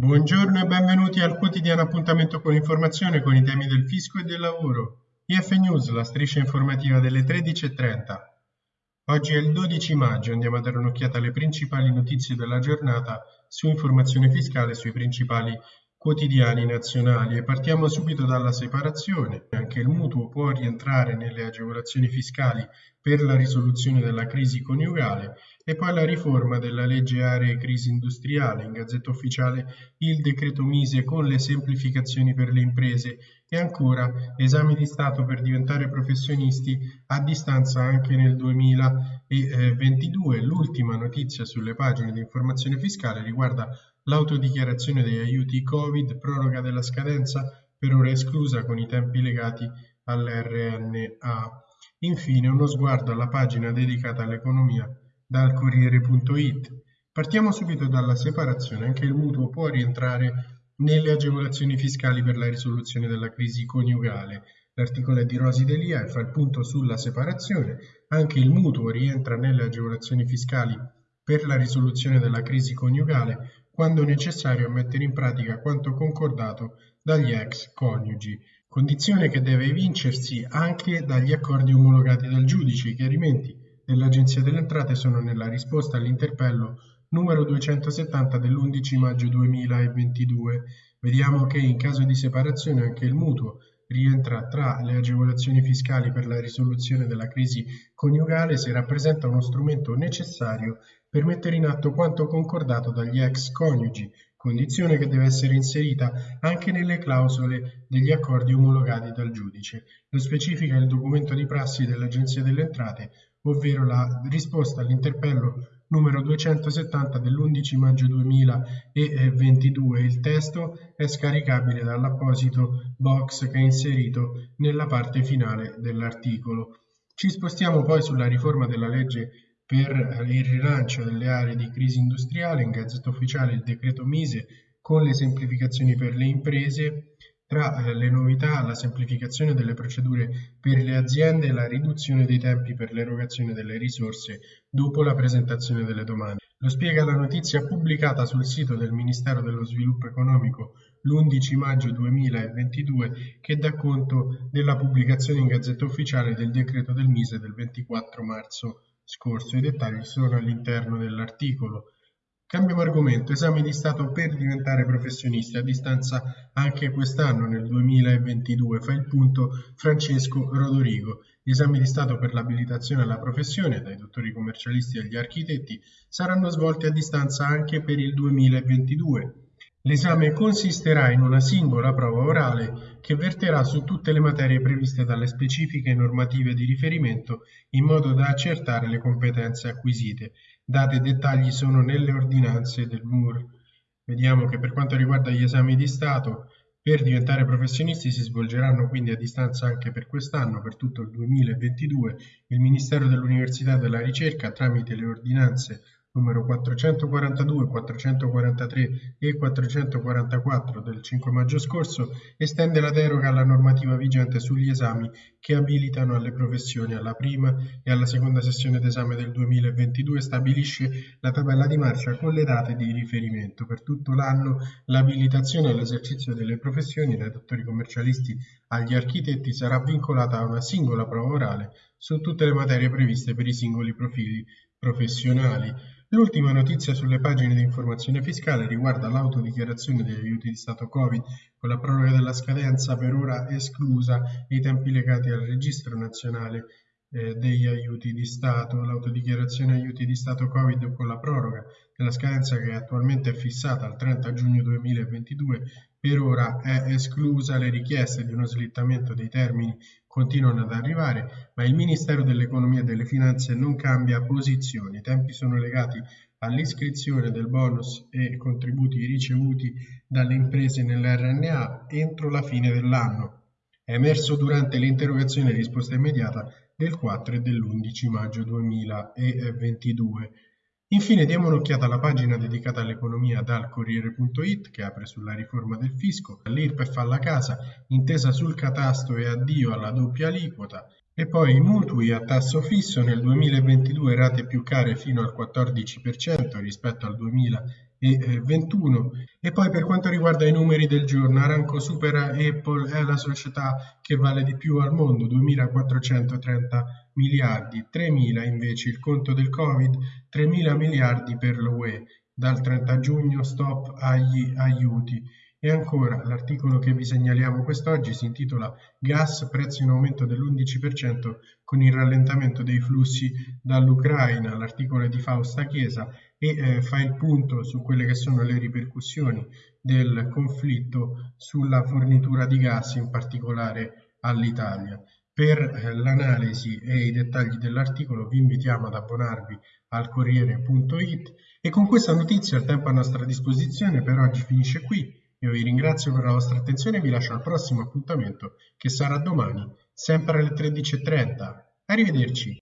Buongiorno e benvenuti al quotidiano appuntamento con informazione con i temi del fisco e del lavoro. IF News, la striscia informativa delle 13.30. Oggi è il 12 maggio, andiamo a dare un'occhiata alle principali notizie della giornata su informazione fiscale sui principali quotidiani nazionali e partiamo subito dalla separazione. Anche il mutuo può rientrare nelle agevolazioni fiscali per la risoluzione della crisi coniugale e poi la riforma della legge aree crisi industriale, in gazzetta ufficiale il decreto Mise con le semplificazioni per le imprese e ancora esami di Stato per diventare professionisti a distanza anche nel 2022. L'ultima notizia sulle pagine di informazione fiscale riguarda L'autodichiarazione degli aiuti Covid, proroga della scadenza, per ora esclusa con i tempi legati all'RNA. Infine uno sguardo alla pagina dedicata all'economia dal Corriere.it. Partiamo subito dalla separazione, anche il mutuo può rientrare nelle agevolazioni fiscali per la risoluzione della crisi coniugale. L'articolo è di Rosi Delia e fa il punto sulla separazione. Anche il mutuo rientra nelle agevolazioni fiscali per la risoluzione della crisi coniugale quando necessario mettere in pratica quanto concordato dagli ex coniugi, condizione che deve evincersi anche dagli accordi omologati dal giudice. I chiarimenti dell'Agenzia delle Entrate sono nella risposta all'interpello numero 270 dell'11 maggio 2022. Vediamo che in caso di separazione anche il mutuo rientra tra le agevolazioni fiscali per la risoluzione della crisi coniugale se rappresenta uno strumento necessario per mettere in atto quanto concordato dagli ex coniugi, condizione che deve essere inserita anche nelle clausole degli accordi omologati dal giudice. Lo specifica il documento di prassi dell'Agenzia delle Entrate, ovvero la risposta all'interpello numero 270 dell'11 maggio 2022. Il testo è scaricabile dall'apposito box che è inserito nella parte finale dell'articolo. Ci spostiamo poi sulla riforma della legge per il rilancio delle aree di crisi industriale, in Gazzetta Ufficiale il decreto Mise con le semplificazioni per le imprese, tra eh, le novità la semplificazione delle procedure per le aziende e la riduzione dei tempi per l'erogazione delle risorse dopo la presentazione delle domande. Lo spiega la notizia pubblicata sul sito del Ministero dello Sviluppo Economico l'11 maggio 2022 che dà conto della pubblicazione in Gazzetta Ufficiale del decreto del Mise del 24 marzo scorso. I dettagli sono all'interno dell'articolo. Cambiamo argomento, esame di Stato per diventare professionisti a distanza anche quest'anno nel 2022, fa il punto Francesco Rodorigo. Gli esami di Stato per l'abilitazione alla professione dai dottori commercialisti agli architetti saranno svolti a distanza anche per il 2022. L'esame consisterà in una singola prova orale che verterà su tutte le materie previste dalle specifiche normative di riferimento in modo da accertare le competenze acquisite. Date e dettagli sono nelle ordinanze del MUR. Vediamo che per quanto riguarda gli esami di Stato, per diventare professionisti si svolgeranno quindi a distanza anche per quest'anno, per tutto il 2022. Il Ministero dell'Università e della Ricerca, tramite le ordinanze numero 442, 443 e 444 del 5 maggio scorso estende la deroga alla normativa vigente sugli esami che abilitano alle professioni. Alla prima e alla seconda sessione d'esame del 2022 stabilisce la tabella di marcia con le date di riferimento. Per tutto l'anno l'abilitazione all'esercizio delle professioni dai dottori commercialisti agli architetti sarà vincolata a una singola prova orale su tutte le materie previste per i singoli profili professionali. L'ultima notizia sulle pagine di informazione fiscale riguarda l'autodichiarazione degli aiuti di Stato Covid, con la proroga della scadenza per ora esclusa e i tempi legati al registro nazionale eh, degli aiuti di Stato. L'autodichiarazione aiuti di Stato Covid con la proroga della scadenza che attualmente è fissata al 30 giugno 2022 per ora è esclusa, le richieste di uno slittamento dei termini continuano ad arrivare, ma il Ministero dell'Economia e delle Finanze non cambia posizione. I tempi sono legati all'iscrizione del bonus e contributi ricevuti dalle imprese nell'RNA entro la fine dell'anno. È emerso durante l'interrogazione risposta immediata del 4 e dell'11 maggio 2022. Infine diamo un'occhiata alla pagina dedicata all'economia dal Corriere.it che apre sulla riforma del fisco, l'IRPEF alla casa, intesa sul catasto e addio alla doppia aliquota. E poi i mutui a tasso fisso nel 2022 rate più care fino al 14% rispetto al 2021 e poi per quanto riguarda i numeri del giorno Aranco supera Apple è la società che vale di più al mondo 2430 miliardi 3000 invece il conto del covid 3000 miliardi per l'UE dal 30 giugno stop agli aiuti e ancora, l'articolo che vi segnaliamo quest'oggi si intitola Gas, prezzo in aumento dell'11% con il rallentamento dei flussi dall'Ucraina. L'articolo è di Fausta Chiesa e eh, fa il punto su quelle che sono le ripercussioni del conflitto sulla fornitura di gas, in particolare all'Italia. Per eh, l'analisi e i dettagli dell'articolo vi invitiamo ad abbonarvi al Corriere.it e con questa notizia il tempo a nostra disposizione per oggi finisce qui. Io vi ringrazio per la vostra attenzione e vi lascio al prossimo appuntamento che sarà domani, sempre alle 13.30. Arrivederci!